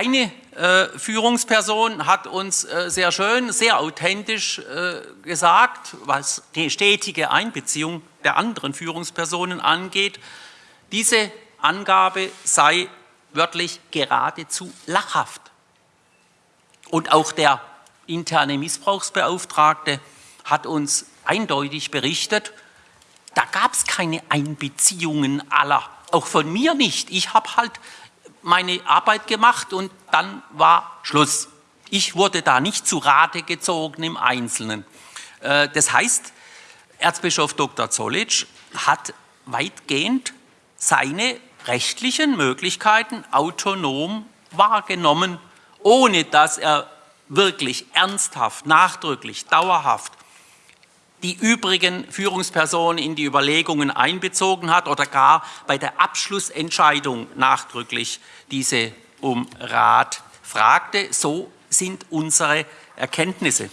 eine äh, Führungsperson hat uns äh, sehr schön, sehr authentisch äh, gesagt, was die stetige Einbeziehung der anderen Führungspersonen angeht. Diese Angabe sei wörtlich geradezu lachhaft. Und auch der interne Missbrauchsbeauftragte hat uns eindeutig berichtet, da gab es keine Einbeziehungen aller, auch von mir nicht. Ich habe halt meine Arbeit gemacht und dann war Schluss. Ich wurde da nicht zu Rate gezogen im Einzelnen. Äh, das heißt, Erzbischof Dr. Zollitsch hat weitgehend seine rechtlichen Möglichkeiten autonom wahrgenommen, ohne dass er wirklich ernsthaft, nachdrücklich, dauerhaft die übrigen Führungspersonen in die Überlegungen einbezogen hat oder gar bei der Abschlussentscheidung nachdrücklich diese um Rat fragte. So sind unsere Erkenntnisse.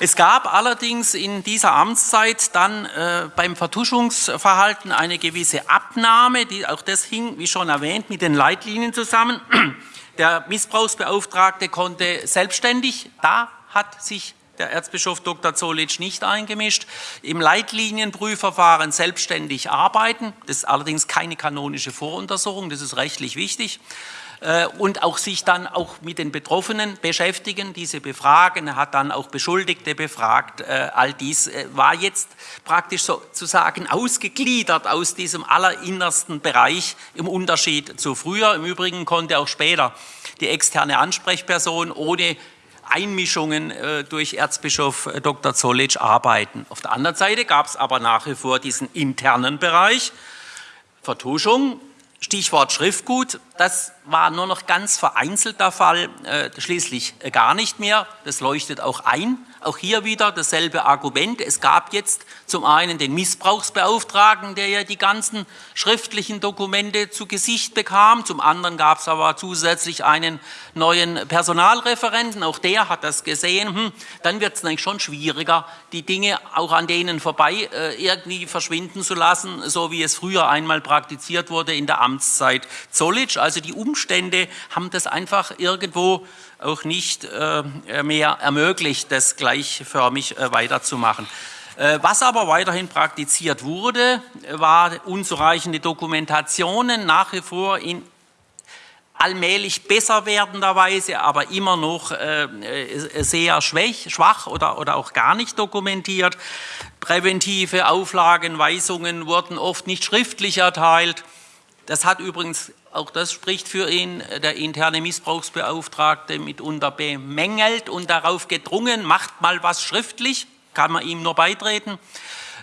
Es gab allerdings in dieser Amtszeit dann äh, beim Vertuschungsverhalten eine gewisse Abnahme, die, auch das hing, wie schon erwähnt, mit den Leitlinien zusammen. Der Missbrauchsbeauftragte konnte selbstständig, da hat sich der Erzbischof Dr. Zollitsch nicht eingemischt, im Leitlinienprüfverfahren selbstständig arbeiten. Das ist allerdings keine kanonische Voruntersuchung, das ist rechtlich wichtig. Äh, und auch sich dann auch mit den Betroffenen beschäftigen, diese befragen. Er hat dann auch Beschuldigte befragt. Äh, all dies äh, war jetzt praktisch sozusagen ausgegliedert aus diesem allerinnersten Bereich im Unterschied zu früher. Im Übrigen konnte auch später die externe Ansprechperson ohne Einmischungen durch Erzbischof Dr. Zollitsch arbeiten. Auf der anderen Seite gab es aber nach wie vor diesen internen Bereich, Vertuschung, Stichwort Schriftgut, das war nur noch ganz vereinzelt der Fall, äh, schließlich äh, gar nicht mehr. Das leuchtet auch ein. Auch hier wieder dasselbe Argument. Es gab jetzt zum einen den Missbrauchsbeauftragten, der ja die ganzen schriftlichen Dokumente zu Gesicht bekam. Zum anderen gab es aber zusätzlich einen neuen Personalreferenten. Auch der hat das gesehen. Hm, dann wird es eigentlich schon schwieriger, die Dinge auch an denen vorbei äh, irgendwie verschwinden zu lassen, so wie es früher einmal praktiziert wurde in der Amtszeit Zollitsch. Also die Umstände haben das einfach irgendwo auch nicht äh, mehr ermöglicht, das gleichförmig äh, weiterzumachen. Äh, was aber weiterhin praktiziert wurde, war unzureichende Dokumentationen, nach wie vor in allmählich besser werdender Weise, aber immer noch sehr schwach oder, auch gar nicht dokumentiert. Präventive Auflagen, Weisungen wurden oft nicht schriftlich erteilt. Das hat übrigens auch das spricht für ihn, der interne Missbrauchsbeauftragte mitunter bemängelt und darauf gedrungen, macht mal was schriftlich, kann man ihm nur beitreten.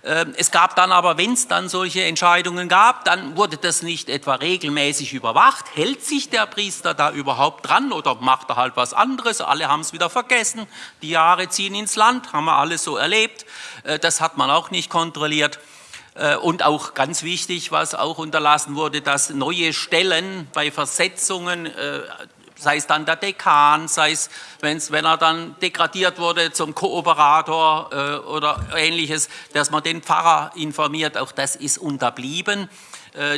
Ähm, es gab dann aber, wenn es dann solche Entscheidungen gab, dann wurde das nicht etwa regelmäßig überwacht. Hält sich der Priester da überhaupt dran oder macht er halt was anderes? Alle haben es wieder vergessen. Die Jahre ziehen ins Land, haben wir alles so erlebt. Äh, das hat man auch nicht kontrolliert. Äh, und auch ganz wichtig, was auch unterlassen wurde, dass neue Stellen bei Versetzungen, äh, sei es dann der Dekan, sei es, wenn er dann degradiert wurde zum Kooperator äh, oder ähnliches, dass man den Pfarrer informiert, auch das ist unterblieben.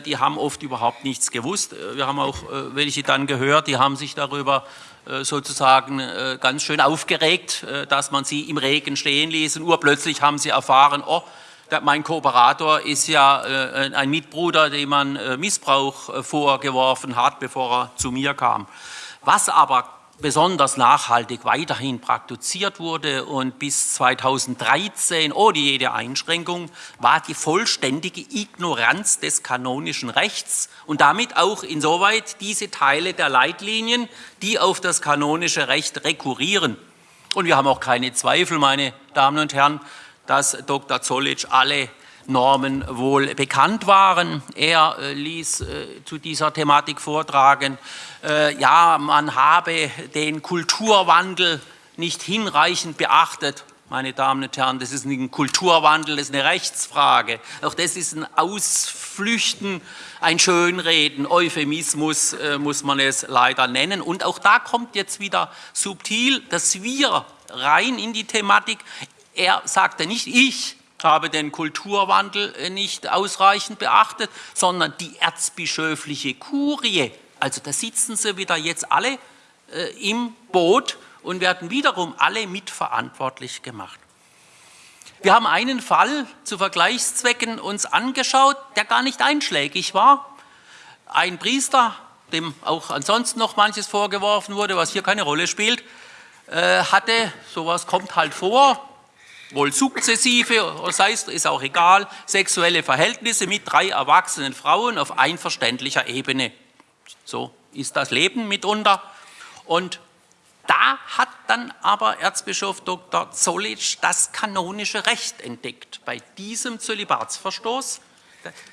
Die haben oft überhaupt nichts gewusst. Wir haben auch welche dann gehört, die haben sich darüber sozusagen ganz schön aufgeregt, dass man sie im Regen stehen ließ und urplötzlich haben sie erfahren, oh, mein Kooperator ist ja äh, ein Mitbruder, dem man äh, Missbrauch äh, vorgeworfen hat, bevor er zu mir kam. Was aber besonders nachhaltig weiterhin praktiziert wurde und bis 2013 ohne jede Einschränkung war die vollständige Ignoranz des kanonischen Rechts und damit auch insoweit diese Teile der Leitlinien, die auf das kanonische Recht rekurrieren. Und wir haben auch keine Zweifel, meine Damen und Herren, dass Dr. Zollitsch alle Normen wohl bekannt waren. Er äh, ließ äh, zu dieser Thematik vortragen, äh, ja, man habe den Kulturwandel nicht hinreichend beachtet. Meine Damen und Herren, das ist ein Kulturwandel, das ist eine Rechtsfrage. Auch das ist ein Ausflüchten, ein Schönreden, Euphemismus äh, muss man es leider nennen. Und auch da kommt jetzt wieder subtil, dass wir rein in die Thematik er sagte nicht, ich habe den Kulturwandel äh, nicht ausreichend beachtet, sondern die erzbischöfliche Kurie Also da sitzen sie wieder jetzt alle äh, im Boot und werden wiederum alle mitverantwortlich gemacht. Wir haben einen Fall zu Vergleichszwecken uns angeschaut, der gar nicht einschlägig war. Ein Priester, dem auch ansonsten noch manches vorgeworfen wurde, was hier keine Rolle spielt, äh, hatte, sowas kommt halt vor, wohl sukzessive, das heißt, ist auch egal, sexuelle Verhältnisse mit drei erwachsenen Frauen auf einverständlicher Ebene. So ist das Leben mitunter. Und da hat dann aber Erzbischof Dr. Zollitsch das kanonische Recht entdeckt. Bei diesem Zölibatsverstoß,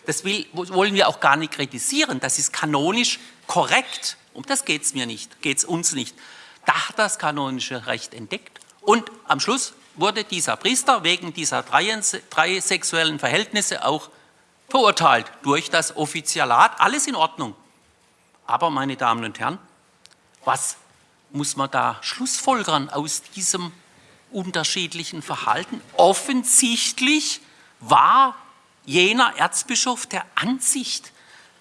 das will, wollen wir auch gar nicht kritisieren, das ist kanonisch korrekt. Um das geht es mir nicht, geht es uns nicht. Da hat das kanonische Recht entdeckt und am Schluss wurde dieser Priester wegen dieser drei, drei sexuellen Verhältnisse auch verurteilt durch das Offizialat. Alles in Ordnung. Aber, meine Damen und Herren, was muss man da schlussfolgern aus diesem unterschiedlichen Verhalten? Offensichtlich war jener Erzbischof der Ansicht,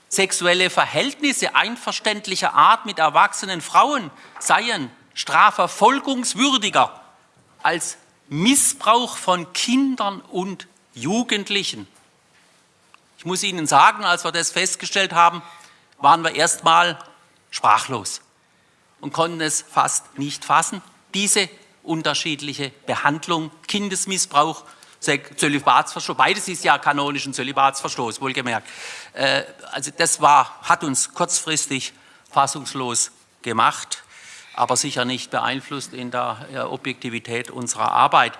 sexuelle Verhältnisse einverständlicher Art mit erwachsenen Frauen seien strafverfolgungswürdiger als Missbrauch von Kindern und Jugendlichen. Ich muss Ihnen sagen, als wir das festgestellt haben, waren wir erstmal sprachlos und konnten es fast nicht fassen. Diese unterschiedliche Behandlung, Kindesmissbrauch, Zölibatsverstoß, beides ist ja kanonischen Zölibatsverstoß, wohlgemerkt. Äh, also das war, hat uns kurzfristig fassungslos gemacht, aber sicher nicht beeinflusst in der Objektivität unserer Arbeit.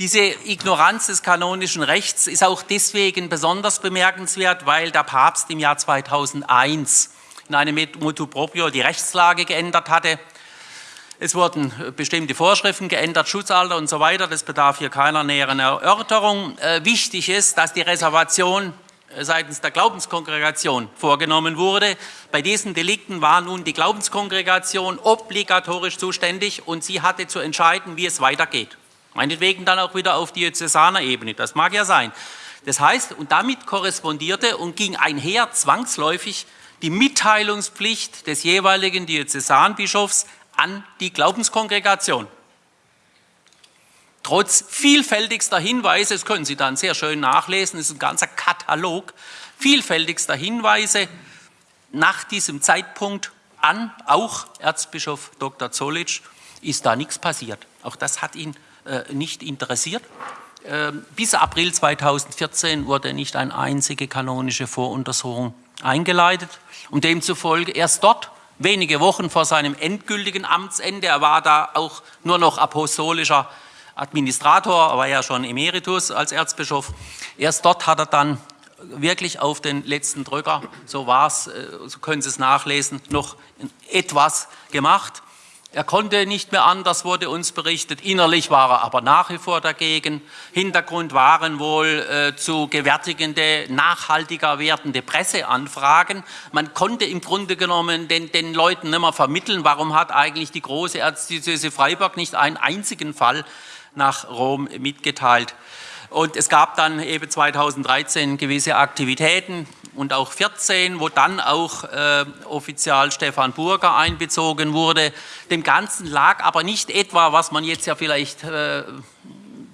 Diese Ignoranz des kanonischen Rechts ist auch deswegen besonders bemerkenswert, weil der Papst im Jahr 2001 in einem Motu Proprio die Rechtslage geändert hatte. Es wurden bestimmte Vorschriften geändert, Schutzalter und so weiter. Das bedarf hier keiner näheren Erörterung. Äh, wichtig ist, dass die Reservation äh, seitens der Glaubenskongregation vorgenommen wurde. Bei diesen Delikten war nun die Glaubenskongregation obligatorisch zuständig und sie hatte zu entscheiden, wie es weitergeht. Meinetwegen dann auch wieder auf diözesaner Ebene, das mag ja sein. Das heißt, und damit korrespondierte und ging einher zwangsläufig die Mitteilungspflicht des jeweiligen Diözesanbischofs an die Glaubenskongregation. Trotz vielfältigster Hinweise, das können Sie dann sehr schön nachlesen, ist ein ganzer Katalog, vielfältigster Hinweise nach diesem Zeitpunkt an, auch Erzbischof Dr. Zollitsch, ist da nichts passiert. Auch das hat ihn äh, nicht interessiert. Äh, bis April 2014 wurde nicht eine einzige kanonische Voruntersuchung eingeleitet und demzufolge erst dort, wenige Wochen vor seinem endgültigen Amtsende, er war da auch nur noch apostolischer Administrator, war ja schon Emeritus als Erzbischof, erst dort hat er dann wirklich auf den letzten Drücker, so war es, äh, so können Sie es nachlesen, noch etwas gemacht. Er konnte nicht mehr anders, wurde uns berichtet. Innerlich war er aber nach wie vor dagegen. Hintergrund waren wohl äh, zu gewärtigende, nachhaltiger werdende Presseanfragen. Man konnte im Grunde genommen den, den Leuten nicht mehr vermitteln, warum hat eigentlich die große Erzdiözese Freiburg nicht einen einzigen Fall nach Rom mitgeteilt. Und es gab dann eben 2013 gewisse Aktivitäten, und auch 14, wo dann auch äh, offizial Stefan Burger einbezogen wurde. Dem Ganzen lag aber nicht etwa, was man jetzt ja vielleicht äh,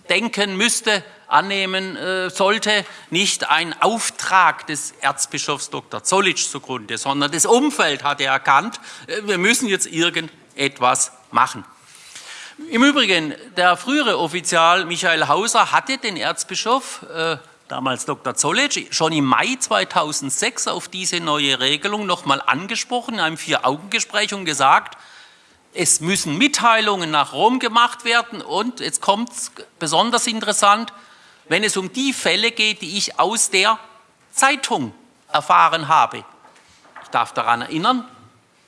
denken müsste, annehmen äh, sollte, nicht ein Auftrag des Erzbischofs Dr. Zollitsch zugrunde, sondern das Umfeld hatte erkannt, äh, wir müssen jetzt irgendetwas machen. Im Übrigen, der frühere Offizial Michael Hauser hatte den Erzbischof äh, damals Dr. Zollitsch, schon im Mai 2006 auf diese neue Regelung nochmal angesprochen, in einem Vier-Augen-Gespräch und gesagt, es müssen Mitteilungen nach Rom gemacht werden und jetzt kommt es besonders interessant, wenn es um die Fälle geht, die ich aus der Zeitung erfahren habe. Ich darf daran erinnern,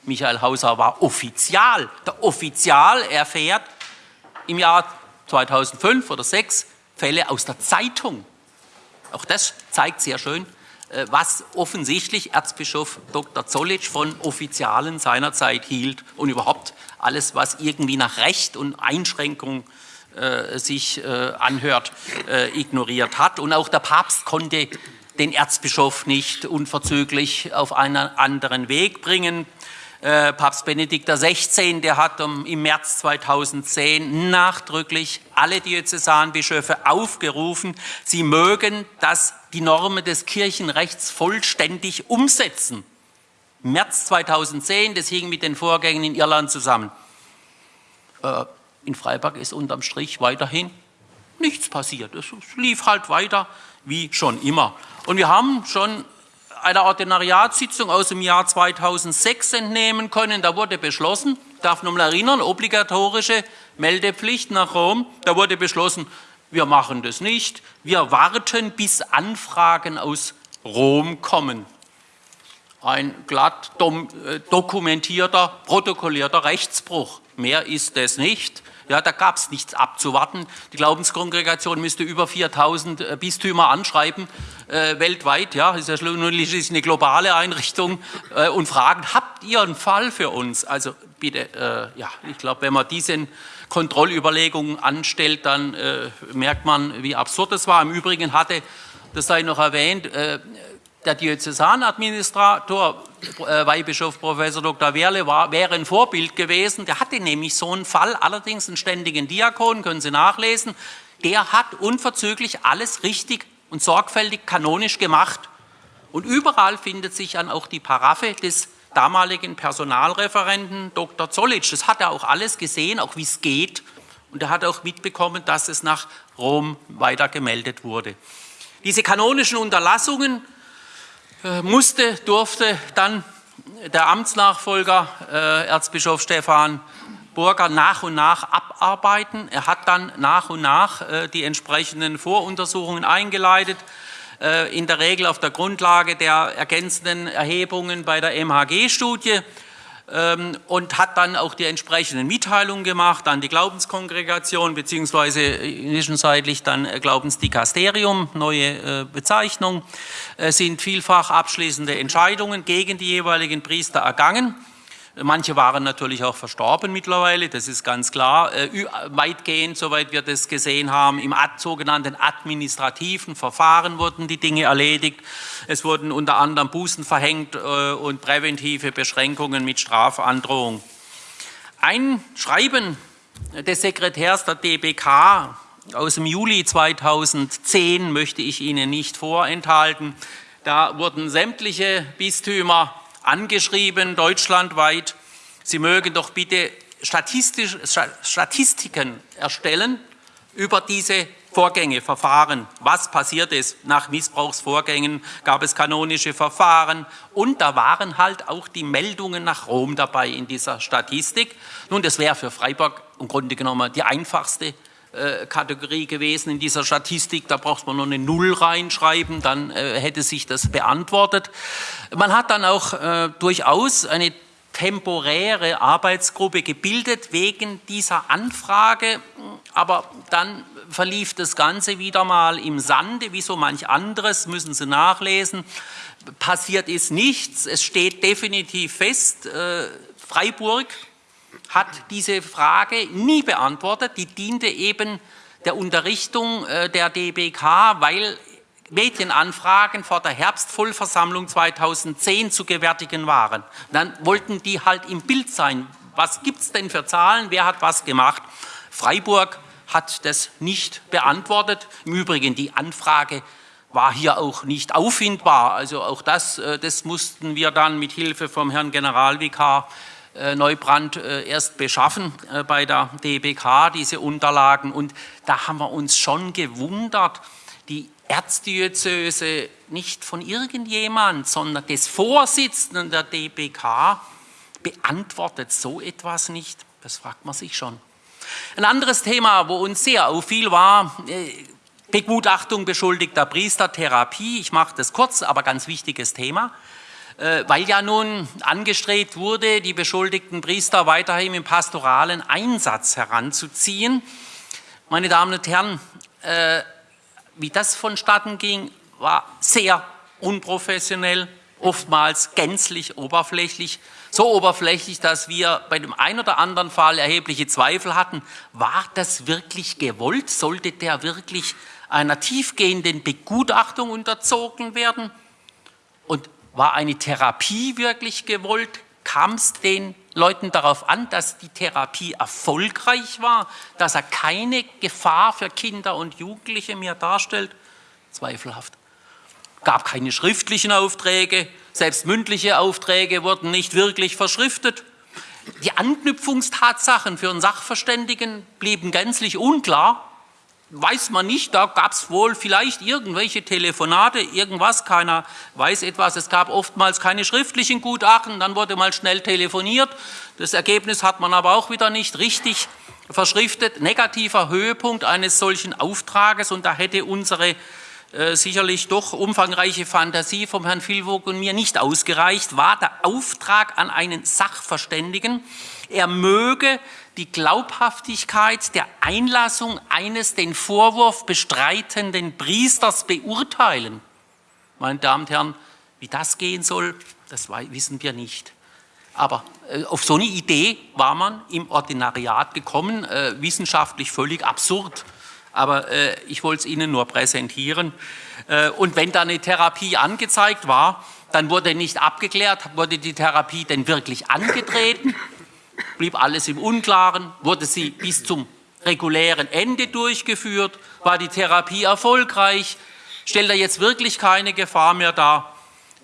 Michael Hauser war Offizial. Der Offizial erfährt im Jahr 2005 oder 2006 Fälle aus der Zeitung. Auch das zeigt sehr schön, äh, was offensichtlich Erzbischof Dr. Zollitsch von Offizialen seiner Zeit hielt und überhaupt alles, was irgendwie nach Recht und Einschränkung äh, sich äh, anhört, äh, ignoriert hat. Und auch der Papst konnte den Erzbischof nicht unverzüglich auf einen anderen Weg bringen. Äh, Papst Benedikt XVI, der hat im März 2010 nachdrücklich alle Diözesanbischöfe aufgerufen, sie mögen das, die Normen des Kirchenrechts vollständig umsetzen. März 2010, das hing mit den Vorgängen in Irland zusammen. Äh, in Freiburg ist unterm Strich weiterhin nichts passiert. Es lief halt weiter wie schon immer. Und wir haben schon einer Ordinariatssitzung aus dem Jahr 2006 entnehmen können. Da wurde beschlossen, darf nochmal erinnern, obligatorische Meldepflicht nach Rom. Da wurde beschlossen, wir machen das nicht. Wir warten, bis Anfragen aus Rom kommen. Ein glatt äh, dokumentierter, protokollierter Rechtsbruch. Mehr ist es nicht. Ja, da gab es nichts abzuwarten. Die Glaubenskongregation müsste über 4000 äh, Bistümer anschreiben, äh, weltweit. Ja, ist ja schließlich eine globale Einrichtung äh, und fragen, habt ihr einen Fall für uns? Also bitte, äh, ja, ich glaube, wenn man diese Kontrollüberlegungen anstellt, dann äh, merkt man, wie absurd es war. Im Übrigen hatte, das sei noch erwähnt, äh, der Diözesanadministrator, äh, Weihbischof Professor Dr. Werle, war, wäre ein Vorbild gewesen. Der hatte nämlich so einen Fall, allerdings einen ständigen Diakon, können Sie nachlesen. Der hat unverzüglich alles richtig und sorgfältig kanonisch gemacht. Und überall findet sich dann auch die Paraffe des damaligen Personalreferenten Dr. Zollitsch. Das hat er auch alles gesehen, auch wie es geht. Und er hat auch mitbekommen, dass es nach Rom weiter gemeldet wurde. Diese kanonischen Unterlassungen musste, durfte dann der Amtsnachfolger äh, Erzbischof Stefan Burger nach und nach abarbeiten. Er hat dann nach und nach äh, die entsprechenden Voruntersuchungen eingeleitet, äh, in der Regel auf der Grundlage der ergänzenden Erhebungen bei der MHG-Studie und hat dann auch die entsprechenden Mitteilungen gemacht an die Glaubenskongregation beziehungsweise zwischenzeitlich dann äh, Glaubensdikasterium, neue äh, Bezeichnung, äh, sind vielfach abschließende Entscheidungen gegen die jeweiligen Priester ergangen. Manche waren natürlich auch verstorben mittlerweile, das ist ganz klar. Äh, weitgehend, soweit wir das gesehen haben, im sogenannten administrativen Verfahren wurden die Dinge erledigt. Es wurden unter anderem Bußen verhängt äh, und präventive Beschränkungen mit Strafandrohung. Ein Schreiben des Sekretärs der DBK aus dem Juli 2010 möchte ich Ihnen nicht vorenthalten. Da wurden sämtliche Bistümer angeschrieben, deutschlandweit, Sie mögen doch bitte Statistiken erstellen über diese Vorgänge, Verfahren. Was passiert ist nach Missbrauchsvorgängen? Gab es kanonische Verfahren? Und da waren halt auch die Meldungen nach Rom dabei in dieser Statistik. Nun, das wäre für Freiburg im Grunde genommen die einfachste Kategorie gewesen in dieser Statistik. Da braucht man nur eine Null reinschreiben, dann äh, hätte sich das beantwortet. Man hat dann auch äh, durchaus eine temporäre Arbeitsgruppe gebildet wegen dieser Anfrage, aber dann verlief das Ganze wieder mal im Sande, wie so manch anderes, müssen Sie nachlesen. Passiert ist nichts, es steht definitiv fest, äh, Freiburg hat diese Frage nie beantwortet. Die diente eben der Unterrichtung äh, der DBK, weil Medienanfragen vor der Herbstvollversammlung 2010 zu gewärtigen waren. Dann wollten die halt im Bild sein. Was gibt es denn für Zahlen? Wer hat was gemacht? Freiburg hat das nicht beantwortet. Im Übrigen, die Anfrage war hier auch nicht auffindbar. Also auch das, äh, das mussten wir dann mit Hilfe vom Herrn Generalvikar Neubrand äh, erst beschaffen äh, bei der DBK, diese Unterlagen. Und da haben wir uns schon gewundert, die Erzdiözese nicht von irgendjemand, sondern des Vorsitzenden der DBK beantwortet so etwas nicht. Das fragt man sich schon. Ein anderes Thema, wo uns sehr auffiel, war Begutachtung beschuldigter Priester, Therapie. Ich mache das kurz, aber ganz wichtiges Thema. Äh, weil ja nun angestrebt wurde, die beschuldigten Priester weiterhin im pastoralen Einsatz heranzuziehen. Meine Damen und Herren, äh, wie das vonstatten ging, war sehr unprofessionell, oftmals gänzlich oberflächlich. So oberflächlich, dass wir bei dem einen oder anderen Fall erhebliche Zweifel hatten. War das wirklich gewollt? Sollte der wirklich einer tiefgehenden Begutachtung unterzogen werden? Und war eine Therapie wirklich gewollt? Kam es den Leuten darauf an, dass die Therapie erfolgreich war, dass er keine Gefahr für Kinder und Jugendliche mehr darstellt? Zweifelhaft. Gab keine schriftlichen Aufträge, selbst mündliche Aufträge wurden nicht wirklich verschriftet. Die Anknüpfungstatsachen für einen Sachverständigen blieben gänzlich unklar weiß man nicht, da gab es wohl vielleicht irgendwelche Telefonate, irgendwas, keiner weiß etwas. Es gab oftmals keine schriftlichen Gutachten, dann wurde mal schnell telefoniert. Das Ergebnis hat man aber auch wieder nicht richtig verschriftet. Negativer Höhepunkt eines solchen Auftrages und da hätte unsere äh, sicherlich doch umfangreiche Fantasie vom Herrn Vilvogt und mir nicht ausgereicht, war der Auftrag an einen Sachverständigen, er möge die Glaubhaftigkeit der Einlassung eines den Vorwurf bestreitenden Priesters beurteilen. Meine Damen und Herren, wie das gehen soll, das wissen wir nicht. Aber äh, auf so eine Idee war man im Ordinariat gekommen, äh, wissenschaftlich völlig absurd. Aber äh, ich wollte es Ihnen nur präsentieren. Äh, und wenn da eine Therapie angezeigt war, dann wurde nicht abgeklärt, wurde die Therapie denn wirklich angetreten blieb alles im Unklaren, wurde sie bis zum regulären Ende durchgeführt, war die Therapie erfolgreich, stellt er jetzt wirklich keine Gefahr mehr dar?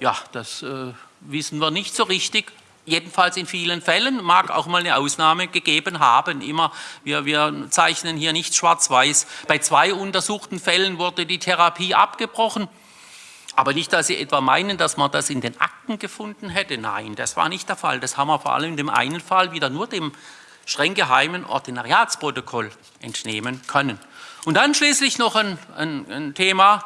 Ja, das äh, wissen wir nicht so richtig. Jedenfalls in vielen Fällen mag auch mal eine Ausnahme gegeben haben. Immer, wir, wir zeichnen hier nicht schwarz-weiß. Bei zwei untersuchten Fällen wurde die Therapie abgebrochen. Aber nicht, dass Sie etwa meinen, dass man das in den Akten gefunden hätte. Nein, das war nicht der Fall. Das haben wir vor allem in dem einen Fall wieder nur dem streng geheimen Ordinariatsprotokoll entnehmen können. Und dann schließlich noch ein, ein, ein Thema,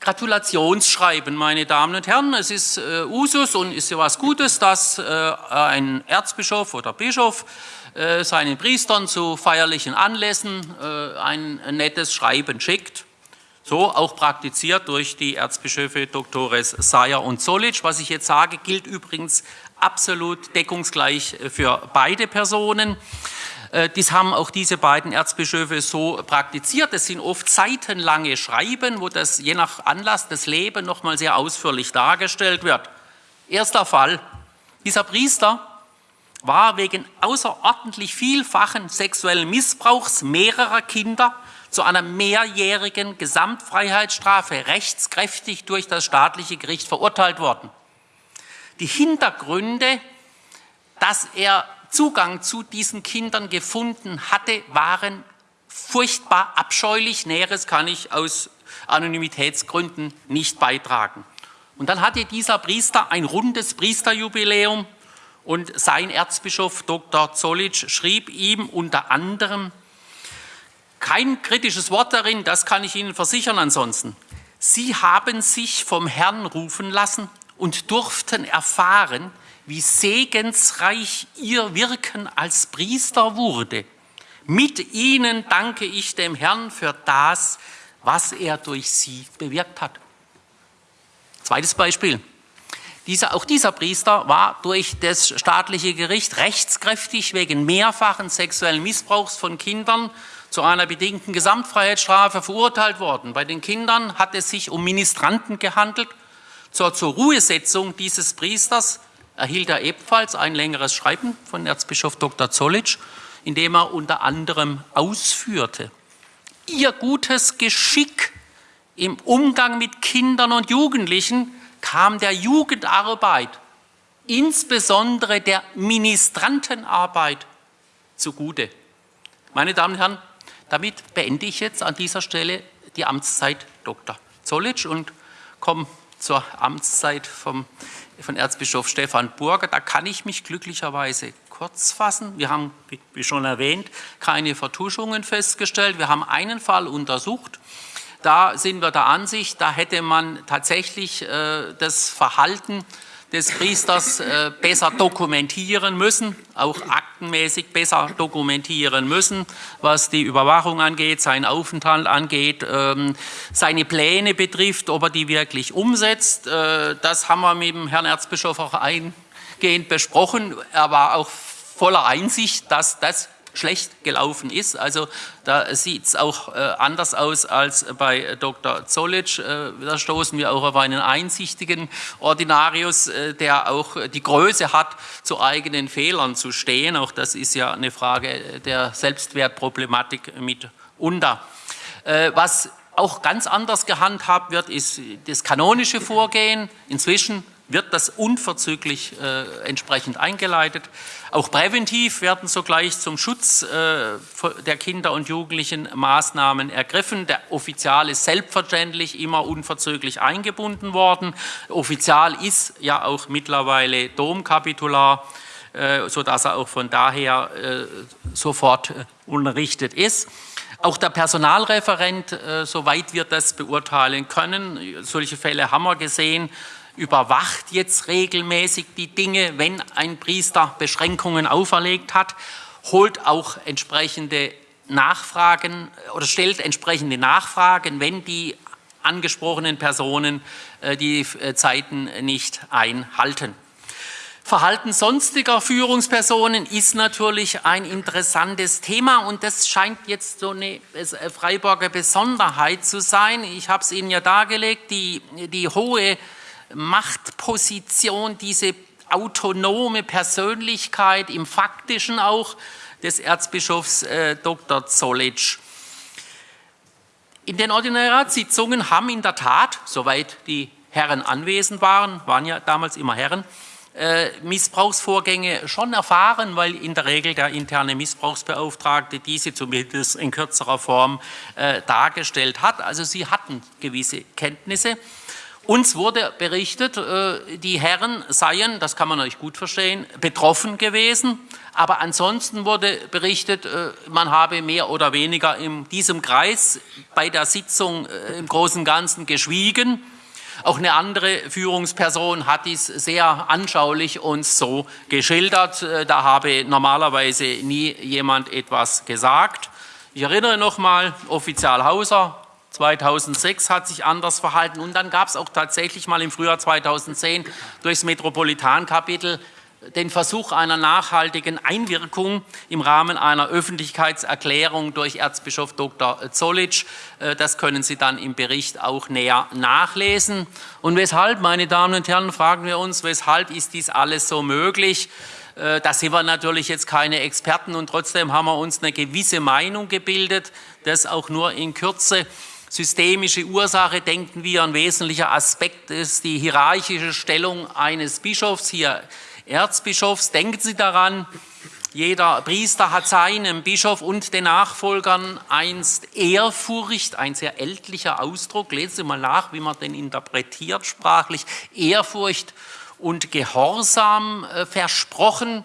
Gratulationsschreiben, meine Damen und Herren. Es ist äh, Usus und ist ja was Gutes, dass äh, ein Erzbischof oder Bischof äh, seinen Priestern zu feierlichen Anlässen äh, ein, ein nettes Schreiben schickt. So auch praktiziert durch die Erzbischöfe Doktores Sayer und Solic. Was ich jetzt sage, gilt übrigens absolut deckungsgleich für beide Personen. Äh, dies haben auch diese beiden Erzbischöfe so praktiziert. Es sind oft seitenlange Schreiben, wo das je nach Anlass das Leben nochmal sehr ausführlich dargestellt wird. Erster Fall. Dieser Priester war wegen außerordentlich vielfachen sexuellen Missbrauchs mehrerer Kinder zu einer mehrjährigen Gesamtfreiheitsstrafe rechtskräftig durch das staatliche Gericht verurteilt worden. Die Hintergründe, dass er Zugang zu diesen Kindern gefunden hatte, waren furchtbar abscheulich. Näheres kann ich aus Anonymitätsgründen nicht beitragen. Und dann hatte dieser Priester ein rundes Priesterjubiläum und sein Erzbischof Dr. Zollitsch schrieb ihm unter anderem, kein kritisches Wort darin, das kann ich Ihnen versichern ansonsten. Sie haben sich vom Herrn rufen lassen und durften erfahren, wie segensreich Ihr Wirken als Priester wurde. Mit Ihnen danke ich dem Herrn für das, was er durch Sie bewirkt hat. Zweites Beispiel. Dieser, auch dieser Priester war durch das staatliche Gericht rechtskräftig wegen mehrfachen sexuellen Missbrauchs von Kindern zu einer bedingten Gesamtfreiheitsstrafe verurteilt worden. Bei den Kindern hat es sich um Ministranten gehandelt. Zur, zur Ruhesetzung dieses Priesters erhielt er ebenfalls ein längeres Schreiben von Erzbischof Dr. Zollitsch, in dem er unter anderem ausführte, ihr gutes Geschick im Umgang mit Kindern und Jugendlichen kam der Jugendarbeit, insbesondere der Ministrantenarbeit, zugute. Meine Damen und Herren, damit beende ich jetzt an dieser Stelle die Amtszeit Dr. Zollitsch und komme zur Amtszeit vom, von Erzbischof Stefan Burger. Da kann ich mich glücklicherweise kurz fassen. Wir haben, wie schon erwähnt, keine Vertuschungen festgestellt. Wir haben einen Fall untersucht. Da sind wir der Ansicht, da hätte man tatsächlich äh, das Verhalten des Priesters äh, besser dokumentieren müssen, auch aktenmäßig besser dokumentieren müssen, was die Überwachung angeht, seinen Aufenthalt angeht, ähm, seine Pläne betrifft, ob er die wirklich umsetzt. Äh, das haben wir mit dem Herrn Erzbischof auch eingehend besprochen. Er war auch voller Einsicht, dass das schlecht gelaufen ist. Also da sieht es auch äh, anders aus als bei Dr. Zollitsch. Äh, da stoßen wir auch auf einen einsichtigen Ordinarius, äh, der auch die Größe hat, zu eigenen Fehlern zu stehen. Auch das ist ja eine Frage der Selbstwertproblematik mitunter. Äh, was auch ganz anders gehandhabt wird, ist das kanonische Vorgehen. Inzwischen wird das unverzüglich äh, entsprechend eingeleitet. Auch präventiv werden sogleich zum Schutz äh, der Kinder und Jugendlichen Maßnahmen ergriffen. Der Offizial ist selbstverständlich immer unverzüglich eingebunden worden. Offizial ist ja auch mittlerweile Domkapitular, äh, sodass er auch von daher äh, sofort äh, unterrichtet ist. Auch der Personalreferent, äh, soweit wir das beurteilen können, solche Fälle haben wir gesehen, überwacht jetzt regelmäßig die Dinge, wenn ein Priester Beschränkungen auferlegt hat, holt auch entsprechende Nachfragen oder stellt entsprechende Nachfragen, wenn die angesprochenen Personen äh, die äh, Zeiten nicht einhalten. Verhalten sonstiger Führungspersonen ist natürlich ein interessantes Thema und das scheint jetzt so eine äh, Freiburger Besonderheit zu sein. Ich habe es Ihnen ja dargelegt, die, die hohe Machtposition, diese autonome Persönlichkeit im Faktischen auch des Erzbischofs äh, Dr. Zollitsch. In den Ordinariatssitzungen haben in der Tat, soweit die Herren anwesend waren, waren ja damals immer Herren, äh, Missbrauchsvorgänge schon erfahren, weil in der Regel der interne Missbrauchsbeauftragte diese zumindest in kürzerer Form äh, dargestellt hat. Also sie hatten gewisse Kenntnisse. Uns wurde berichtet, äh, die Herren seien, das kann man euch gut verstehen, betroffen gewesen. Aber ansonsten wurde berichtet, äh, man habe mehr oder weniger in diesem Kreis bei der Sitzung äh, im Großen und Ganzen geschwiegen auch eine andere Führungsperson hat dies sehr anschaulich uns so geschildert. Da habe normalerweise nie jemand etwas gesagt. Ich erinnere nochmal, Offizial Hauser 2006 hat sich anders verhalten und dann gab es auch tatsächlich mal im Frühjahr 2010 durchs Metropolitankapitel den Versuch einer nachhaltigen Einwirkung im Rahmen einer Öffentlichkeitserklärung durch Erzbischof Dr. Zollitsch. Äh, das können Sie dann im Bericht auch näher nachlesen. Und weshalb, meine Damen und Herren, fragen wir uns, weshalb ist dies alles so möglich? Äh, da sind wir natürlich jetzt keine Experten und trotzdem haben wir uns eine gewisse Meinung gebildet, das auch nur in Kürze systemische Ursache denken wir, ein wesentlicher Aspekt ist die hierarchische Stellung eines Bischofs. Hier Erzbischofs. Denken Sie daran, jeder Priester hat seinem Bischof und den Nachfolgern einst Ehrfurcht, ein sehr ältlicher Ausdruck, lesen Sie mal nach, wie man den interpretiert sprachlich, Ehrfurcht und Gehorsam äh, versprochen.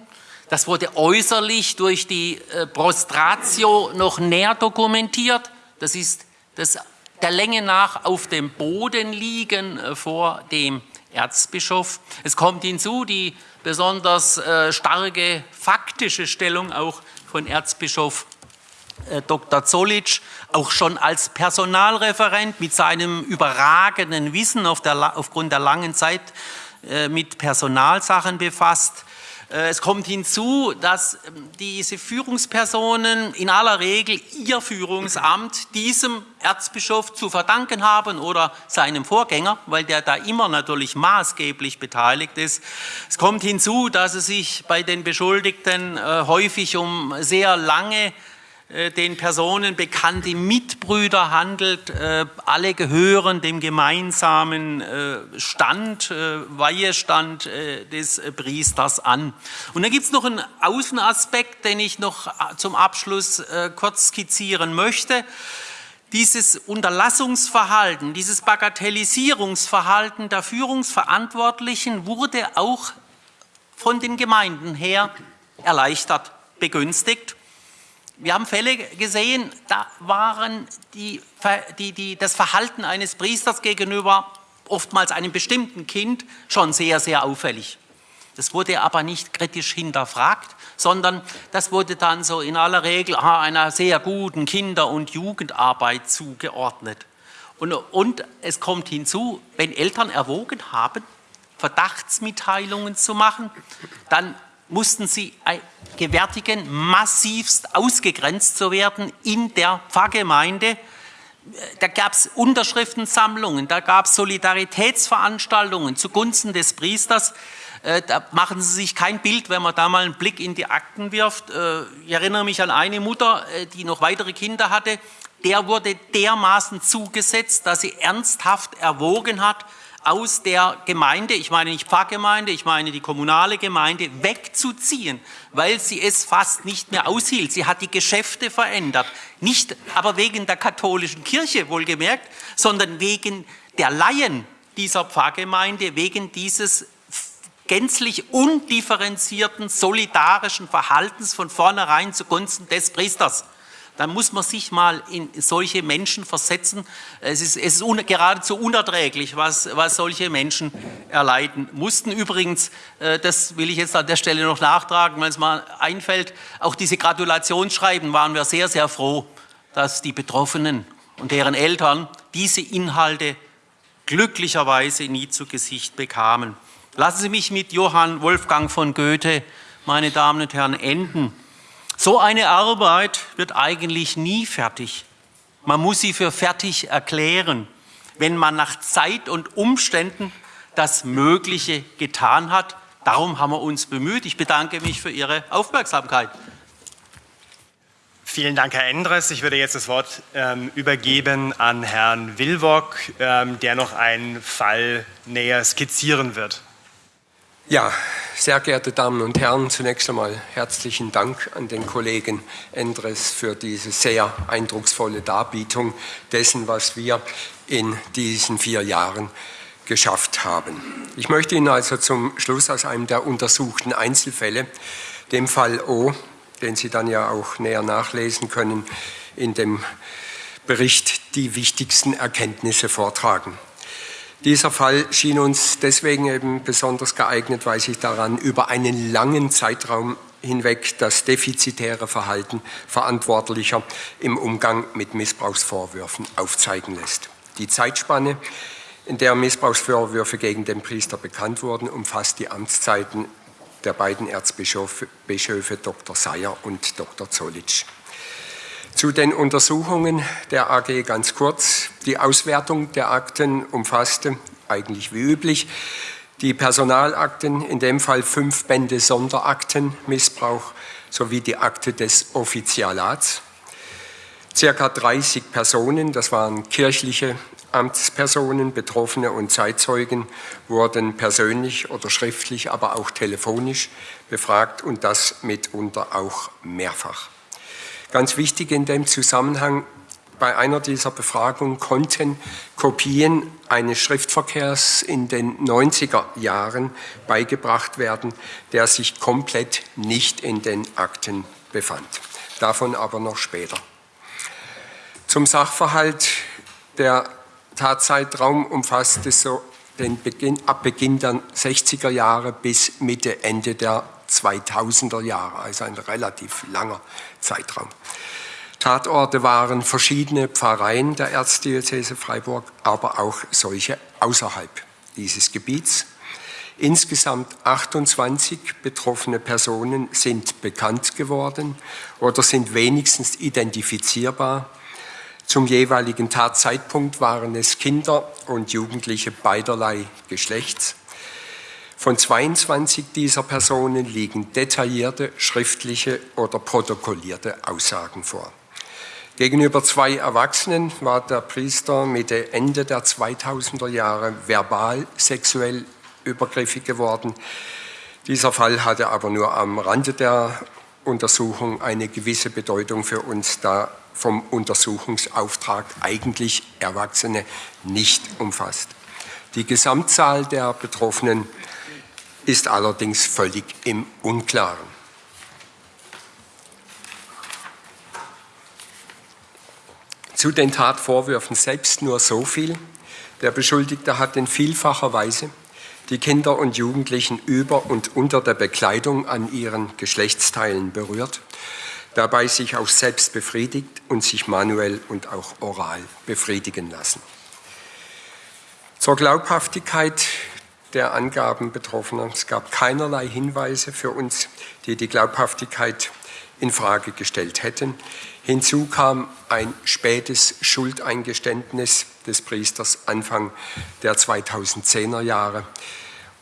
Das wurde äußerlich durch die äh, Prostratio noch näher dokumentiert. Das ist das der Länge nach auf dem Boden liegen äh, vor dem Erzbischof. Es kommt hinzu die besonders äh, starke faktische Stellung auch von Erzbischof äh, Dr. Zollitsch, auch schon als Personalreferent mit seinem überragenden Wissen auf der, aufgrund der langen Zeit mit Personalsachen befasst. Äh, es kommt hinzu, dass ähm, diese Führungspersonen in aller Regel ihr Führungsamt diesem Erzbischof zu verdanken haben oder seinem Vorgänger, weil der da immer natürlich maßgeblich beteiligt ist. Es kommt hinzu, dass es sich bei den Beschuldigten äh, häufig um sehr lange den Personen bekannte Mitbrüder handelt. Äh, alle gehören dem gemeinsamen äh, Stand, Weihestand des Priesters an. Und dann gibt es noch einen Außenaspekt, den ich noch zum Abschluss kurz skizzieren möchte. Dieses Unterlassungsverhalten, dieses Bagatellisierungsverhalten der Führungsverantwortlichen wurde auch von den Gemeinden her erleichtert, begünstigt wir haben Fälle gesehen, da waren die, die, die, das Verhalten eines Priesters gegenüber oftmals einem bestimmten Kind schon sehr, sehr auffällig. Das wurde aber nicht kritisch hinterfragt, sondern das wurde dann so in aller Regel ah, einer sehr guten Kinder- und Jugendarbeit zugeordnet. Und, und es kommt hinzu, wenn Eltern erwogen haben, Verdachtsmitteilungen zu machen, dann mussten sie gewärtigen, massivst ausgegrenzt zu werden in der Pfarrgemeinde. Da gab es Unterschriftensammlungen, da gab es Solidaritätsveranstaltungen zugunsten des Priesters. Äh, da machen Sie sich kein Bild, wenn man da mal einen Blick in die Akten wirft. Äh, ich erinnere mich an eine Mutter, äh, die noch weitere Kinder hatte. Der wurde dermaßen zugesetzt, dass sie ernsthaft erwogen hat, aus der Gemeinde, ich meine nicht Pfarrgemeinde, ich meine die kommunale Gemeinde, wegzuziehen, weil sie es fast nicht mehr aushielt. Sie hat die Geschäfte verändert, nicht aber wegen der katholischen Kirche wohlgemerkt, sondern wegen der Laien dieser Pfarrgemeinde, wegen dieses gänzlich undifferenzierten, solidarischen Verhaltens von vornherein zugunsten des Priesters dann muss man sich mal in solche Menschen versetzen. Es ist, es ist un, geradezu unerträglich, was, was solche Menschen erleiden mussten. Übrigens, äh, das will ich jetzt an der Stelle noch nachtragen, wenn es mal einfällt, auch diese Gratulationsschreiben waren wir sehr, sehr froh, dass die Betroffenen und deren Eltern diese Inhalte glücklicherweise nie zu Gesicht bekamen. Lassen Sie mich mit Johann Wolfgang von Goethe, meine Damen und Herren, enden. So eine Arbeit wird eigentlich nie fertig. Man muss sie für fertig erklären, wenn man nach Zeit und Umständen das Mögliche getan hat. Darum haben wir uns bemüht. Ich bedanke mich für Ihre Aufmerksamkeit. Vielen Dank, Herr Endres. Ich würde jetzt das Wort ähm, übergeben an Herrn Wilwock, ähm, der noch einen Fall näher skizzieren wird. Ja, sehr geehrte Damen und Herren, zunächst einmal herzlichen Dank an den Kollegen Endres für diese sehr eindrucksvolle Darbietung dessen, was wir in diesen vier Jahren geschafft haben. Ich möchte Ihnen also zum Schluss aus einem der untersuchten Einzelfälle, dem Fall O, den Sie dann ja auch näher nachlesen können, in dem Bericht die wichtigsten Erkenntnisse vortragen. Dieser Fall schien uns deswegen eben besonders geeignet, weil sich daran über einen langen Zeitraum hinweg das defizitäre Verhalten Verantwortlicher im Umgang mit Missbrauchsvorwürfen aufzeigen lässt. Die Zeitspanne, in der Missbrauchsvorwürfe gegen den Priester bekannt wurden, umfasst die Amtszeiten der beiden Erzbischöfe Dr. Seyer und Dr. Zollitsch. Zu den Untersuchungen der AG ganz kurz. Die Auswertung der Akten umfasste, eigentlich wie üblich, die Personalakten, in dem Fall fünf Bände Sonderakten, Missbrauch, sowie die Akte des Offizialats. Circa 30 Personen, das waren kirchliche Amtspersonen, Betroffene und Zeitzeugen, wurden persönlich oder schriftlich, aber auch telefonisch befragt und das mitunter auch mehrfach. Ganz wichtig in dem Zusammenhang, bei einer dieser Befragungen konnten Kopien eines Schriftverkehrs in den 90er Jahren beigebracht werden, der sich komplett nicht in den Akten befand. Davon aber noch später. Zum Sachverhalt. Der Tatzeitraum umfasste so den Beginn, ab Beginn der 60er Jahre bis Mitte, Ende der 2000er Jahre, also ein relativ langer Zeitraum. Tatorte waren verschiedene Pfarreien der Erzdiözese Freiburg, aber auch solche außerhalb dieses Gebiets. Insgesamt 28 betroffene Personen sind bekannt geworden oder sind wenigstens identifizierbar. Zum jeweiligen Tatzeitpunkt waren es Kinder und Jugendliche beiderlei Geschlechts. Von 22 dieser Personen liegen detaillierte schriftliche oder protokollierte Aussagen vor. Gegenüber zwei Erwachsenen war der Priester Mitte Ende der 2000er Jahre verbal sexuell übergriffig geworden. Dieser Fall hatte aber nur am Rande der Untersuchung eine gewisse Bedeutung für uns, da vom Untersuchungsauftrag eigentlich Erwachsene nicht umfasst. Die Gesamtzahl der Betroffenen ist allerdings völlig im Unklaren. Zu den Tatvorwürfen selbst nur so viel. Der Beschuldigte hat in vielfacher Weise die Kinder und Jugendlichen über und unter der Bekleidung an ihren Geschlechtsteilen berührt, dabei sich auch selbst befriedigt und sich manuell und auch oral befriedigen lassen. Zur Glaubhaftigkeit der Angaben Betroffener. Es gab keinerlei Hinweise für uns, die die Glaubhaftigkeit in Frage gestellt hätten. Hinzu kam ein spätes Schuldeingeständnis des Priesters Anfang der 2010er Jahre,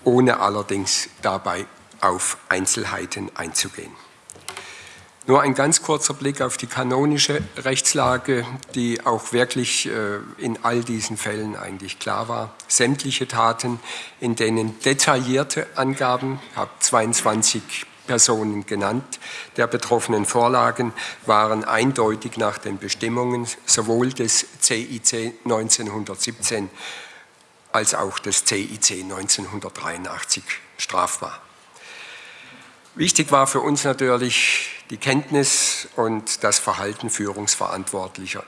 ohne allerdings dabei auf Einzelheiten einzugehen. Nur ein ganz kurzer Blick auf die kanonische Rechtslage, die auch wirklich äh, in all diesen Fällen eigentlich klar war. Sämtliche Taten, in denen detaillierte Angaben, ich habe 22 Personen genannt, der betroffenen Vorlagen waren eindeutig nach den Bestimmungen sowohl des CIC 1917 als auch des CIC 1983 strafbar. Wichtig war für uns natürlich die Kenntnis und das Verhalten Führungsverantwortlicher,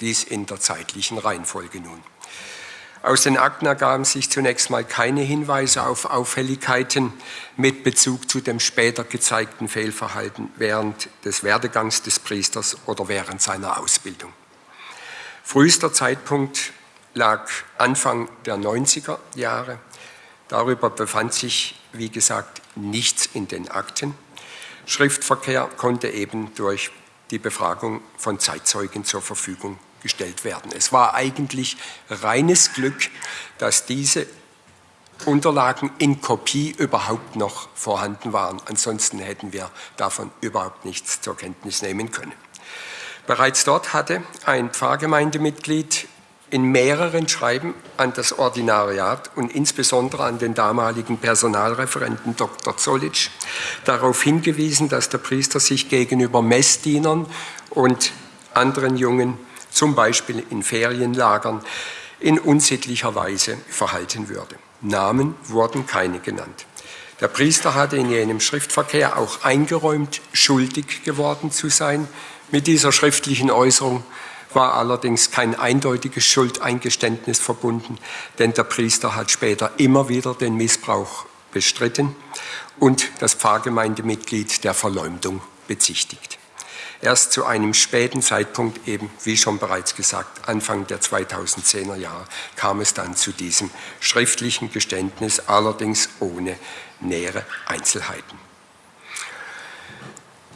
dies in der zeitlichen Reihenfolge nun. Aus den Akten ergaben sich zunächst mal keine Hinweise auf Auffälligkeiten mit Bezug zu dem später gezeigten Fehlverhalten während des Werdegangs des Priesters oder während seiner Ausbildung. Frühester Zeitpunkt lag Anfang der 90er Jahre. Darüber befand sich, wie gesagt, nichts in den Akten. Schriftverkehr konnte eben durch die Befragung von Zeitzeugen zur Verfügung gestellt werden. Es war eigentlich reines Glück, dass diese Unterlagen in Kopie überhaupt noch vorhanden waren. Ansonsten hätten wir davon überhaupt nichts zur Kenntnis nehmen können. Bereits dort hatte ein Pfarrgemeindemitglied in mehreren Schreiben an das Ordinariat und insbesondere an den damaligen Personalreferenten Dr. Zollitsch darauf hingewiesen, dass der Priester sich gegenüber Messdienern und anderen Jungen, zum Beispiel in Ferienlagern, in unsittlicher Weise verhalten würde. Namen wurden keine genannt. Der Priester hatte in jenem Schriftverkehr auch eingeräumt, schuldig geworden zu sein. Mit dieser schriftlichen Äußerung war allerdings kein eindeutiges Schuldeingeständnis verbunden, denn der Priester hat später immer wieder den Missbrauch bestritten und das Pfarrgemeindemitglied der Verleumdung bezichtigt. Erst zu einem späten Zeitpunkt, eben wie schon bereits gesagt, Anfang der 2010er Jahre, kam es dann zu diesem schriftlichen Geständnis, allerdings ohne nähere Einzelheiten.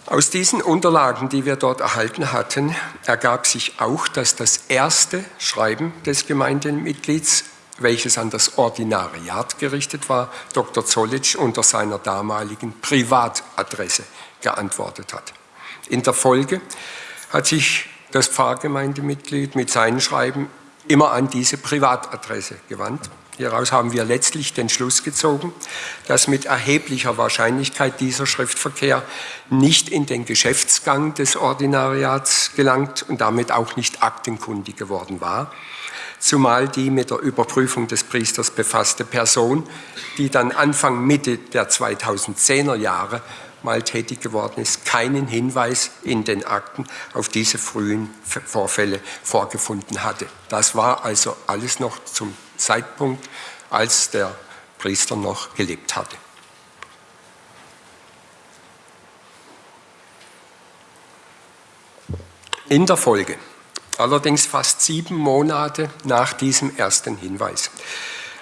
Aus diesen Unterlagen, die wir dort erhalten hatten, ergab sich auch, dass das erste Schreiben des Gemeindemitglieds, welches an das Ordinariat gerichtet war, Dr. Zollitsch unter seiner damaligen Privatadresse geantwortet hat. In der Folge hat sich das Pfarrgemeindemitglied mit seinen Schreiben immer an diese Privatadresse gewandt Hieraus haben wir letztlich den Schluss gezogen, dass mit erheblicher Wahrscheinlichkeit dieser Schriftverkehr nicht in den Geschäftsgang des Ordinariats gelangt und damit auch nicht aktenkundig geworden war, zumal die mit der Überprüfung des Priesters befasste Person, die dann Anfang Mitte der 2010er Jahre mal tätig geworden ist, keinen Hinweis in den Akten auf diese frühen Vorfälle vorgefunden hatte. Das war also alles noch zum Zeitpunkt, als der Priester noch gelebt hatte. In der Folge, allerdings fast sieben Monate nach diesem ersten Hinweis,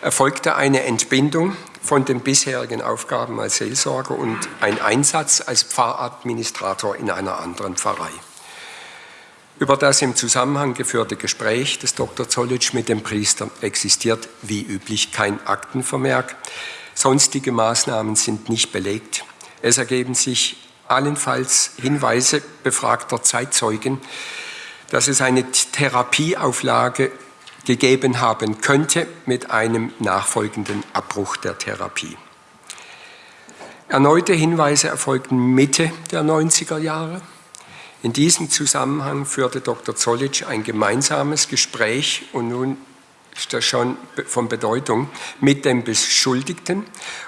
erfolgte eine Entbindung von den bisherigen Aufgaben als Seelsorger und ein Einsatz als Pfarradministrator in einer anderen Pfarrei. Über das im Zusammenhang geführte Gespräch des Dr. Zollitsch mit dem Priester existiert wie üblich kein Aktenvermerk. Sonstige Maßnahmen sind nicht belegt. Es ergeben sich allenfalls Hinweise befragter Zeitzeugen, dass es eine Therapieauflage gegeben haben könnte mit einem nachfolgenden Abbruch der Therapie. Erneute Hinweise erfolgten Mitte der 90er Jahre. In diesem Zusammenhang führte Dr. Zollitsch ein gemeinsames Gespräch und nun ist das schon von Bedeutung mit dem Beschuldigten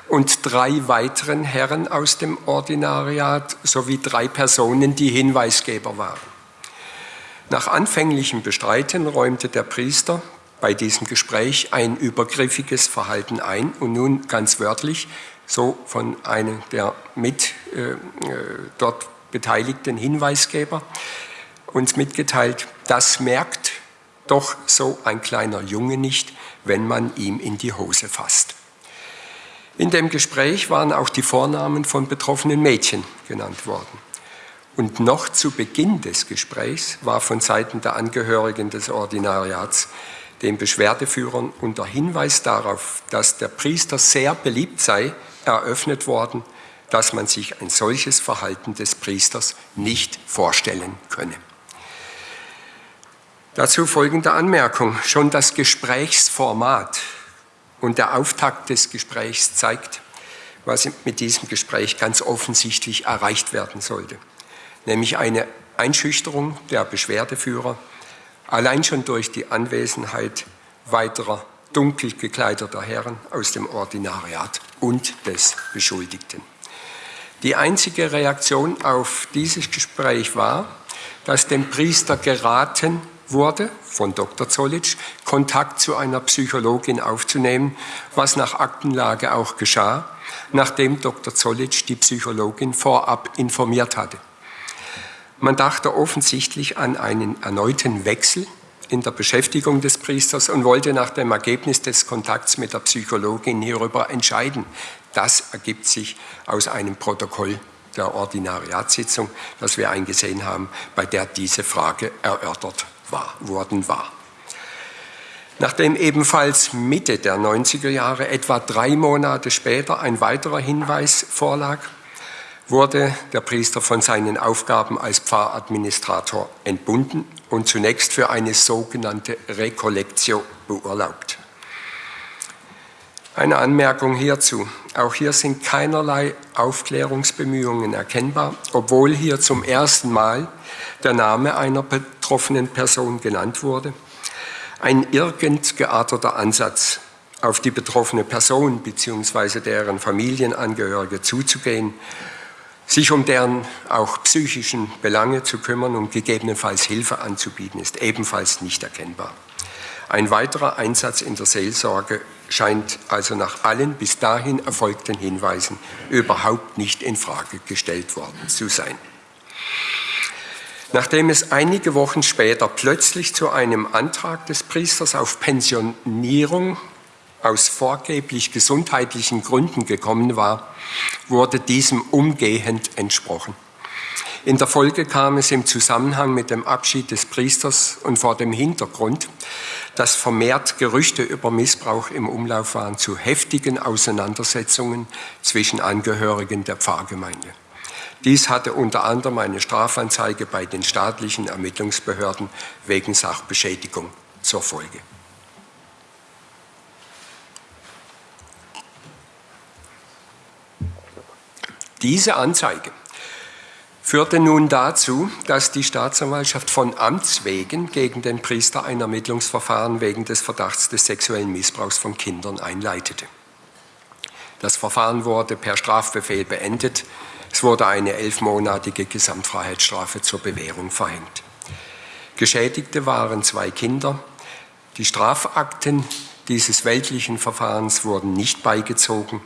und drei weiteren Herren aus dem Ordinariat sowie drei Personen, die Hinweisgeber waren. Nach anfänglichem Bestreiten räumte der Priester bei diesem Gespräch ein übergriffiges Verhalten ein und nun ganz wörtlich, so von einem der mit äh, äh dort beteiligten Hinweisgeber uns mitgeteilt, das merkt doch so ein kleiner Junge nicht, wenn man ihm in die Hose fasst. In dem Gespräch waren auch die Vornamen von betroffenen Mädchen genannt worden. Und noch zu Beginn des Gesprächs war von Seiten der Angehörigen des Ordinariats den Beschwerdeführern unter Hinweis darauf, dass der Priester sehr beliebt sei, eröffnet worden, dass man sich ein solches Verhalten des Priesters nicht vorstellen könne. Dazu folgende Anmerkung. Schon das Gesprächsformat und der Auftakt des Gesprächs zeigt, was mit diesem Gespräch ganz offensichtlich erreicht werden sollte, nämlich eine Einschüchterung der Beschwerdeführer, allein schon durch die Anwesenheit weiterer dunkel gekleideter Herren aus dem Ordinariat und des Beschuldigten. Die einzige Reaktion auf dieses Gespräch war, dass dem Priester geraten wurde, von Dr. Zollitsch, Kontakt zu einer Psychologin aufzunehmen, was nach Aktenlage auch geschah, nachdem Dr. Zollitsch die Psychologin vorab informiert hatte. Man dachte offensichtlich an einen erneuten Wechsel in der Beschäftigung des Priesters und wollte nach dem Ergebnis des Kontakts mit der Psychologin hierüber entscheiden. Das ergibt sich aus einem Protokoll der Ordinariatssitzung, das wir eingesehen haben, bei der diese Frage erörtert war, worden war. Nachdem ebenfalls Mitte der 90er Jahre, etwa drei Monate später, ein weiterer Hinweis vorlag, wurde der Priester von seinen Aufgaben als Pfarradministrator entbunden und zunächst für eine sogenannte Rekollektio beurlaubt. Eine Anmerkung hierzu. Auch hier sind keinerlei Aufklärungsbemühungen erkennbar, obwohl hier zum ersten Mal der Name einer betroffenen Person genannt wurde. Ein irgend gearteter Ansatz, auf die betroffene Person bzw. deren Familienangehörige zuzugehen, sich um deren auch psychischen Belange zu kümmern und gegebenenfalls Hilfe anzubieten, ist ebenfalls nicht erkennbar. Ein weiterer Einsatz in der Seelsorge scheint also nach allen bis dahin erfolgten Hinweisen überhaupt nicht in Frage gestellt worden zu sein. Nachdem es einige Wochen später plötzlich zu einem Antrag des Priesters auf Pensionierung aus vorgeblich gesundheitlichen Gründen gekommen war, wurde diesem umgehend entsprochen. In der Folge kam es im Zusammenhang mit dem Abschied des Priesters und vor dem Hintergrund, dass vermehrt Gerüchte über Missbrauch im Umlauf waren, zu heftigen Auseinandersetzungen zwischen Angehörigen der Pfarrgemeinde. Dies hatte unter anderem eine Strafanzeige bei den staatlichen Ermittlungsbehörden wegen Sachbeschädigung zur Folge. Diese Anzeige führte nun dazu, dass die Staatsanwaltschaft von Amts wegen gegen den Priester ein Ermittlungsverfahren wegen des Verdachts des sexuellen Missbrauchs von Kindern einleitete. Das Verfahren wurde per Strafbefehl beendet. Es wurde eine elfmonatige Gesamtfreiheitsstrafe zur Bewährung verhängt. Geschädigte waren zwei Kinder. Die Strafakten dieses weltlichen Verfahrens wurden nicht beigezogen,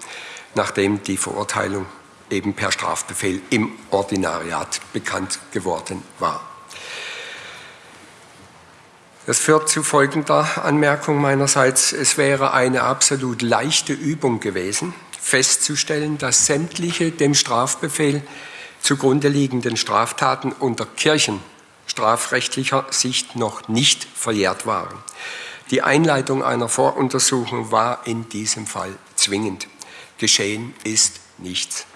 nachdem die Verurteilung eben per Strafbefehl im Ordinariat bekannt geworden war. Das führt zu folgender Anmerkung meinerseits. Es wäre eine absolut leichte Übung gewesen, festzustellen, dass sämtliche dem Strafbefehl zugrunde liegenden Straftaten unter kirchenstrafrechtlicher Sicht noch nicht verjährt waren. Die Einleitung einer Voruntersuchung war in diesem Fall zwingend. Geschehen ist nichts.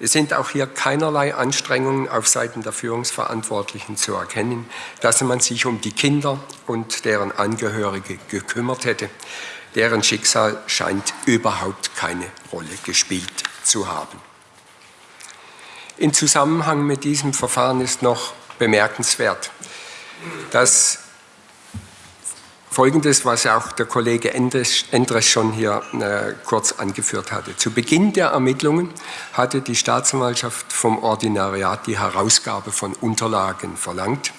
Es sind auch hier keinerlei Anstrengungen auf Seiten der Führungsverantwortlichen zu erkennen, dass man sich um die Kinder und deren Angehörige gekümmert hätte. Deren Schicksal scheint überhaupt keine Rolle gespielt zu haben. In Zusammenhang mit diesem Verfahren ist noch bemerkenswert, dass Folgendes, was auch der Kollege Endres, schon hier äh, kurz angeführt hatte. Zu Beginn der Ermittlungen hatte die Staatsanwaltschaft vom Ordinariat die Herausgabe von Unterlagen verlangt.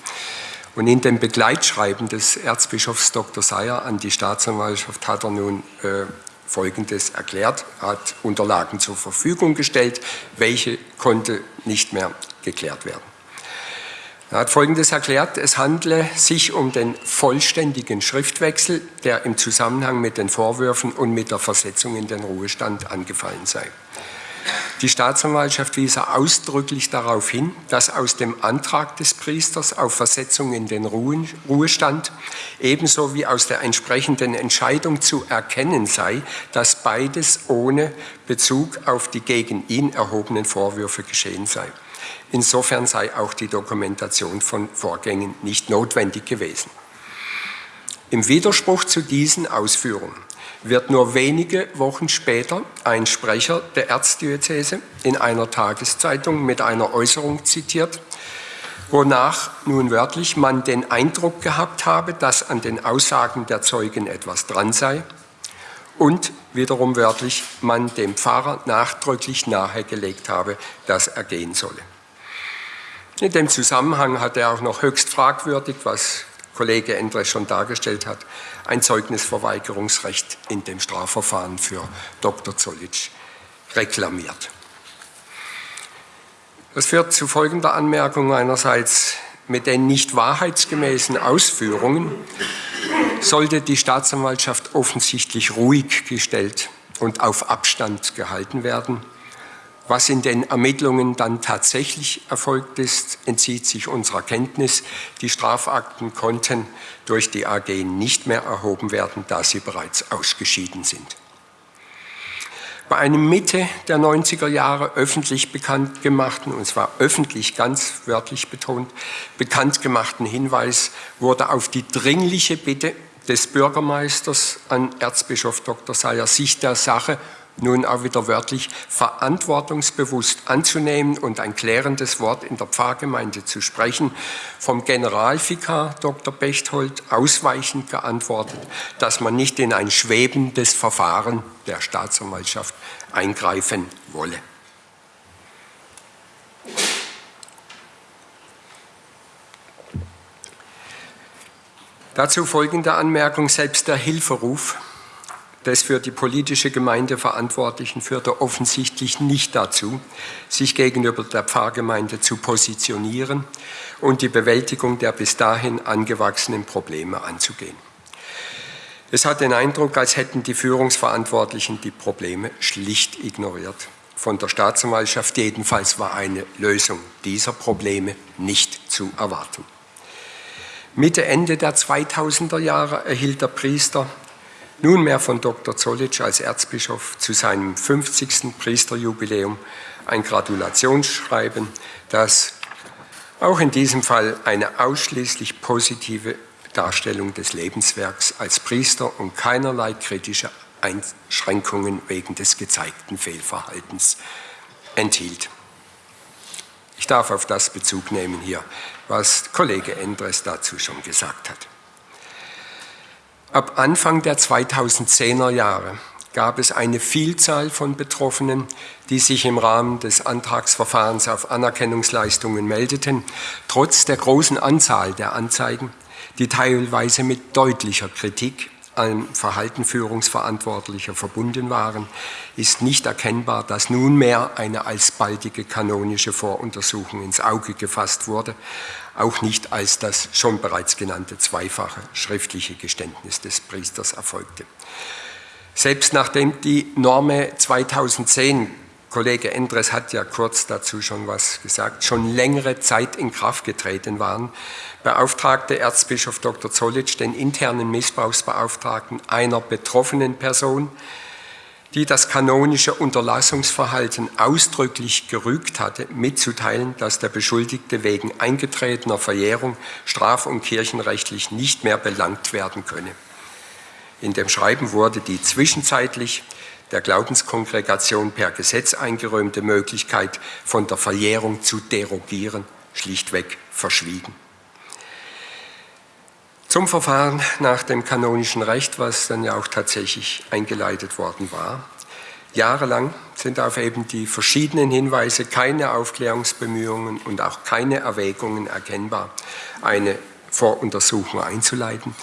Und in dem Begleitschreiben des Erzbischofs Dr. Seyer an die Staatsanwaltschaft hat er nun äh, Folgendes erklärt, hat Unterlagen zur Verfügung gestellt, welche konnte nicht mehr geklärt werden. Er hat Folgendes erklärt, es handle sich um den vollständigen Schriftwechsel, der im Zusammenhang mit den Vorwürfen und mit der Versetzung in den Ruhestand angefallen sei. Die Staatsanwaltschaft wies ausdrücklich darauf hin, dass aus dem Antrag des Priesters auf Versetzung in den Ruhestand ebenso wie aus der entsprechenden Entscheidung zu erkennen sei, dass beides ohne Bezug auf die gegen ihn erhobenen Vorwürfe geschehen sei. Insofern sei auch die Dokumentation von Vorgängen nicht notwendig gewesen. Im Widerspruch zu diesen Ausführungen wird nur wenige Wochen später ein Sprecher der Erzdiözese in einer Tageszeitung mit einer Äußerung zitiert, wonach nun wörtlich man den Eindruck gehabt habe, dass an den Aussagen der Zeugen etwas dran sei und wiederum wörtlich man dem Pfarrer nachdrücklich nahegelegt habe, dass er gehen solle. In dem Zusammenhang hat er auch noch höchst fragwürdig, was Kollege Endres schon dargestellt hat, ein Zeugnisverweigerungsrecht in dem Strafverfahren für Dr. Zollitsch reklamiert. Das führt zu folgender Anmerkung einerseits. Mit den nicht wahrheitsgemäßen Ausführungen sollte die Staatsanwaltschaft offensichtlich ruhig gestellt und auf Abstand gehalten werden. Was in den Ermittlungen dann tatsächlich erfolgt ist, entzieht sich unserer Kenntnis. Die Strafakten konnten durch die AG nicht mehr erhoben werden, da sie bereits ausgeschieden sind. Bei einem Mitte der 90er Jahre öffentlich bekannt gemachten, und zwar öffentlich ganz wörtlich betont, bekannt gemachten Hinweis wurde auf die dringliche Bitte des Bürgermeisters an Erzbischof Dr. Sayer, sich der Sache nun auch wieder wörtlich verantwortungsbewusst anzunehmen und ein klärendes Wort in der Pfarrgemeinde zu sprechen, vom Generalvikar Dr. Bechtold ausweichend geantwortet, dass man nicht in ein schwebendes Verfahren der Staatsanwaltschaft eingreifen wolle. Dazu folgende Anmerkung, selbst der Hilferuf des für die politische Gemeinde Verantwortlichen führte offensichtlich nicht dazu, sich gegenüber der Pfarrgemeinde zu positionieren und die Bewältigung der bis dahin angewachsenen Probleme anzugehen. Es hat den Eindruck, als hätten die Führungsverantwortlichen die Probleme schlicht ignoriert. Von der Staatsanwaltschaft jedenfalls war eine Lösung dieser Probleme nicht zu erwarten. Mitte, Ende der 2000er Jahre erhielt der Priester nunmehr von Dr. Zollitsch als Erzbischof zu seinem 50. Priesterjubiläum ein Gratulationsschreiben, das auch in diesem Fall eine ausschließlich positive Darstellung des Lebenswerks als Priester und keinerlei kritische Einschränkungen wegen des gezeigten Fehlverhaltens enthielt. Ich darf auf das Bezug nehmen hier, was Kollege Endres dazu schon gesagt hat. Ab Anfang der 2010er Jahre gab es eine Vielzahl von Betroffenen, die sich im Rahmen des Antragsverfahrens auf Anerkennungsleistungen meldeten, trotz der großen Anzahl der Anzeigen, die teilweise mit deutlicher Kritik an Verhalten Führungsverantwortlicher verbunden waren, ist nicht erkennbar, dass nunmehr eine alsbaldige kanonische Voruntersuchung ins Auge gefasst wurde, auch nicht als das schon bereits genannte zweifache schriftliche Geständnis des Priesters erfolgte. Selbst nachdem die Norme 2010, Kollege Endres hat ja kurz dazu schon was gesagt, schon längere Zeit in Kraft getreten waren, beauftragte Erzbischof Dr. Zollitsch den internen Missbrauchsbeauftragten einer betroffenen Person, die das kanonische Unterlassungsverhalten ausdrücklich gerügt hatte, mitzuteilen, dass der Beschuldigte wegen eingetretener Verjährung straf- und kirchenrechtlich nicht mehr belangt werden könne. In dem Schreiben wurde die zwischenzeitlich der Glaubenskongregation per Gesetz eingeräumte Möglichkeit, von der Verjährung zu derogieren, schlichtweg verschwiegen. Zum Verfahren nach dem kanonischen Recht, was dann ja auch tatsächlich eingeleitet worden war. Jahrelang sind auf eben die verschiedenen Hinweise keine Aufklärungsbemühungen und auch keine Erwägungen erkennbar, eine Voruntersuchung einzuleiten.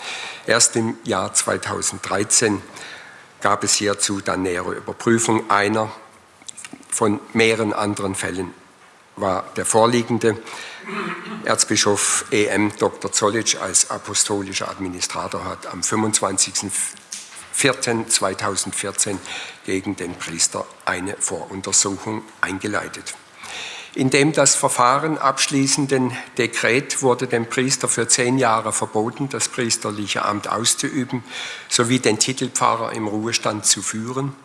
Erst im Jahr 2013 gab es hierzu dann nähere Überprüfung einer von mehreren anderen Fällen war der vorliegende. Erzbischof EM Dr. Zollitsch als apostolischer Administrator hat am 25.04.2014 gegen den Priester eine Voruntersuchung eingeleitet. In dem das Verfahren abschließenden Dekret wurde dem Priester für zehn Jahre verboten, das priesterliche Amt auszuüben sowie den Titelpfarrer im Ruhestand zu führen.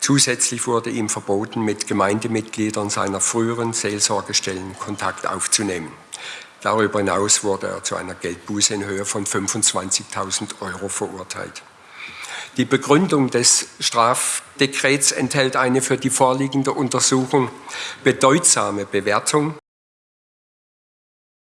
Zusätzlich wurde ihm verboten, mit Gemeindemitgliedern seiner früheren Seelsorgestellen Kontakt aufzunehmen. Darüber hinaus wurde er zu einer Geldbuße in Höhe von 25.000 Euro verurteilt. Die Begründung des Strafdekrets enthält eine für die vorliegende Untersuchung bedeutsame Bewertung